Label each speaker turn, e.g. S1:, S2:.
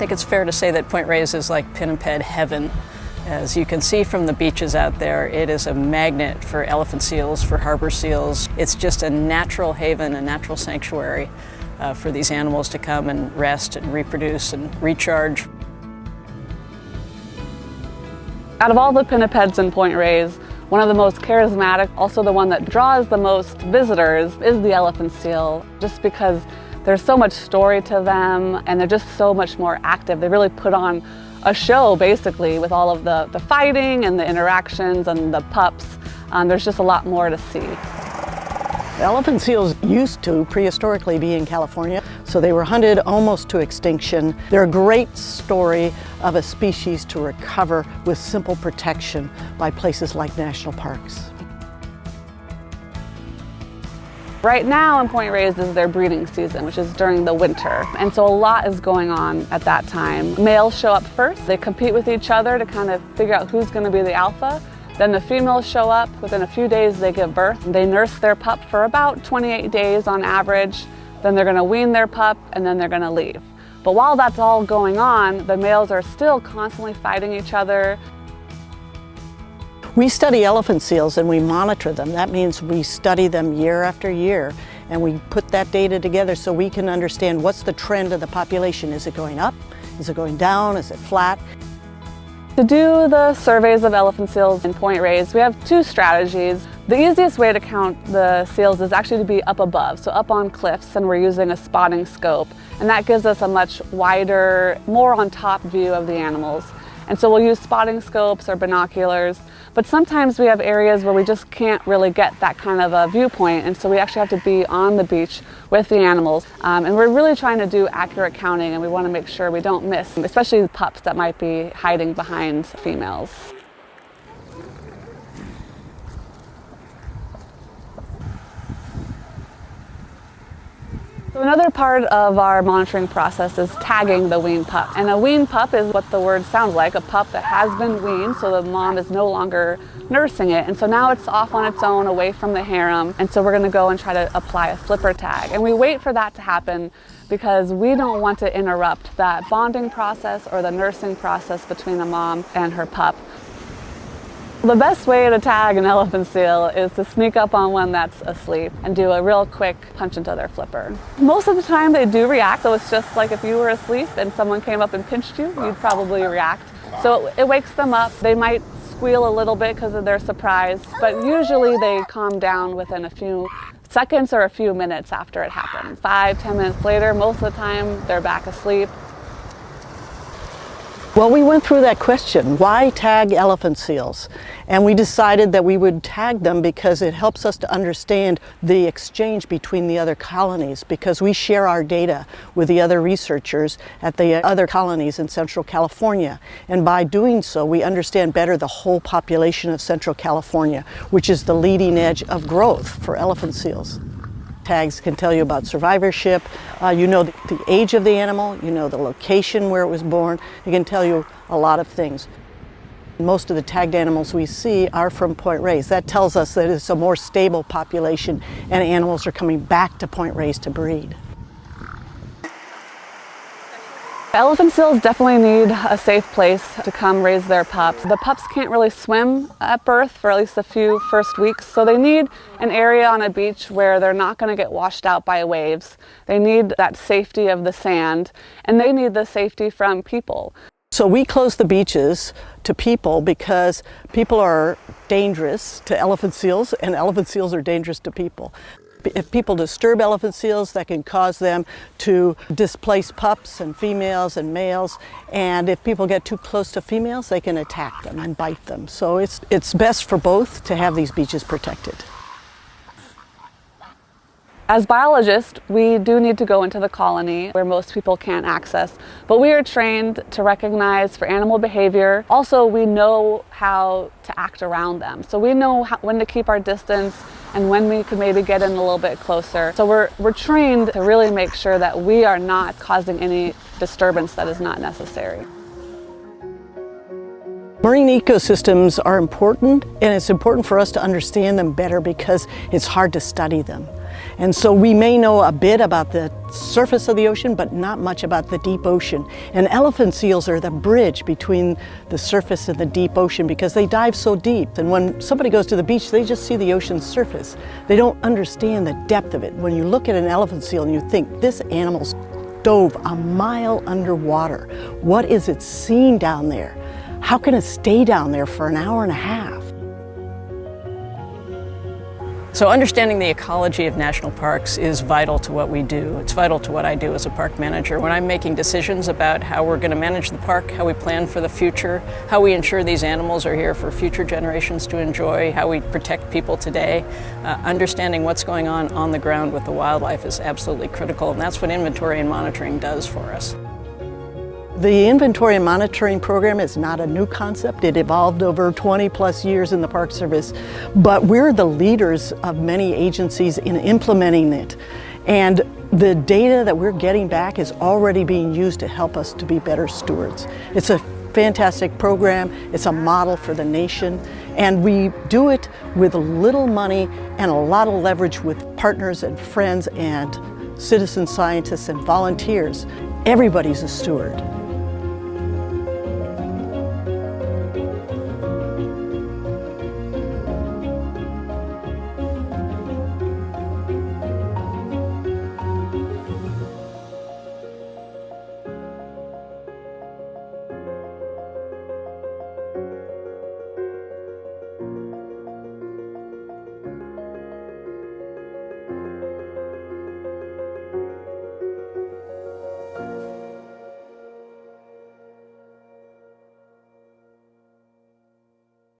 S1: think it's fair to say that Point Reyes is like Pinniped heaven. As you can see from the beaches out there, it is a magnet for elephant seals, for harbor seals. It's just a natural haven, a natural sanctuary uh, for these animals to come and rest and reproduce and recharge.
S2: Out of all the pinnipeds in Point Reyes, one of the most charismatic, also the one that draws the most visitors, is the elephant seal, just because there's so much story to them and they're just so much more active. They really put on a show basically with all of the, the fighting and the interactions and the pups. Um, there's just a lot more to see.
S3: Elephant seals used to prehistorically be in California, so they were hunted almost to extinction. They're a great story of a species to recover with simple protection by places like national parks.
S2: Right now in Point Reyes is their breeding season, which is during the winter. And so a lot is going on at that time. Males show up first. They compete with each other to kind of figure out who's going to be the alpha. Then the females show up. Within a few days they give birth. They nurse their pup for about 28 days on average. Then they're going to wean their pup and then they're going to leave. But while that's all going on, the males are still constantly fighting each other.
S3: We study elephant seals and we monitor them. That means we study them year after year and we put that data together so we can understand what's the trend of the population. Is it going up? Is it going down? Is it flat?
S2: To do the surveys of elephant seals in Point Reyes, we have two strategies. The easiest way to count the seals is actually to be up above, so up on cliffs, and we're using a spotting scope. And that gives us a much wider, more on top view of the animals. And so we'll use spotting scopes or binoculars, but sometimes we have areas where we just can't really get that kind of a viewpoint, and so we actually have to be on the beach with the animals. Um, and we're really trying to do accurate counting, and we want to make sure we don't miss, especially the pups that might be hiding behind females. Another part of our monitoring process is tagging the weaned pup. And a weaned pup is what the word sounds like, a pup that has been weaned, so the mom is no longer nursing it. And so now it's off on its own, away from the harem. And so we're gonna go and try to apply a flipper tag. And we wait for that to happen because we don't want to interrupt that bonding process or the nursing process between the mom and her pup. The best way to tag an elephant seal is to sneak up on one that's asleep and do a real quick punch into their flipper. Most of the time they do react, so it's just like if you were asleep and someone came up and pinched you, you'd probably react. So it wakes them up. They might squeal a little bit because of their surprise, but usually they calm down within a few seconds or a few minutes after it happens. Five, ten minutes later, most of the time they're back asleep
S3: well, we went through that question, why tag elephant seals? And we decided that we would tag them because it helps us to understand the exchange between the other colonies because we share our data with the other researchers at the other colonies in Central California. And by doing so, we understand better the whole population of Central California, which is the leading edge of growth for elephant seals tags can tell you about survivorship. Uh, you know the, the age of the animal, you know the location where it was born. It can tell you a lot of things. Most of the tagged animals we see are from Point Reyes. That tells us that it's a more stable population and animals are coming back to Point Reyes to breed.
S2: Elephant seals definitely need a safe place to come raise their pups. The pups can't really swim at birth for at least a few first weeks, so they need an area on a beach where they're not going to get washed out by waves. They need that safety of the sand, and they need the safety from people.
S3: So we close the beaches to people because people are dangerous to elephant seals and elephant seals are dangerous to people. If people disturb elephant seals, that can cause them to displace pups and females and males. And if people get too close to females, they can attack them and bite them. So it's, it's best for both to have these beaches protected.
S2: As biologists, we do need to go into the colony where most people can't access, but we are trained to recognize for animal behavior. Also, we know how to act around them. So we know how, when to keep our distance and when we could maybe get in a little bit closer. So we're, we're trained to really make sure that we are not causing any disturbance that is not necessary.
S3: Marine ecosystems are important and it's important for us to understand them better because it's hard to study them. And so we may know a bit about the surface of the ocean, but not much about the deep ocean. And elephant seals are the bridge between the surface and the deep ocean because they dive so deep. And when somebody goes to the beach, they just see the ocean's surface. They don't understand the depth of it. When you look at an elephant seal and you think, this animal's dove a mile underwater. What is it seeing down there? How can it stay down there for an hour and a half?
S1: So understanding the ecology of national parks is vital to what we do. It's vital to what I do as a park manager. When I'm making decisions about how we're going to manage the park, how we plan for the future, how we ensure these animals are here for future generations to enjoy, how we protect people today, uh, understanding what's going on on the ground with the wildlife is absolutely critical, and that's what inventory and monitoring does for us.
S3: The inventory and monitoring program is not a new concept. It evolved over 20 plus years in the Park Service, but we're the leaders of many agencies in implementing it. And the data that we're getting back is already being used to help us to be better stewards. It's a fantastic program. It's a model for the nation. And we do it with a little money and a lot of leverage with partners and friends and citizen scientists and volunteers. Everybody's a steward.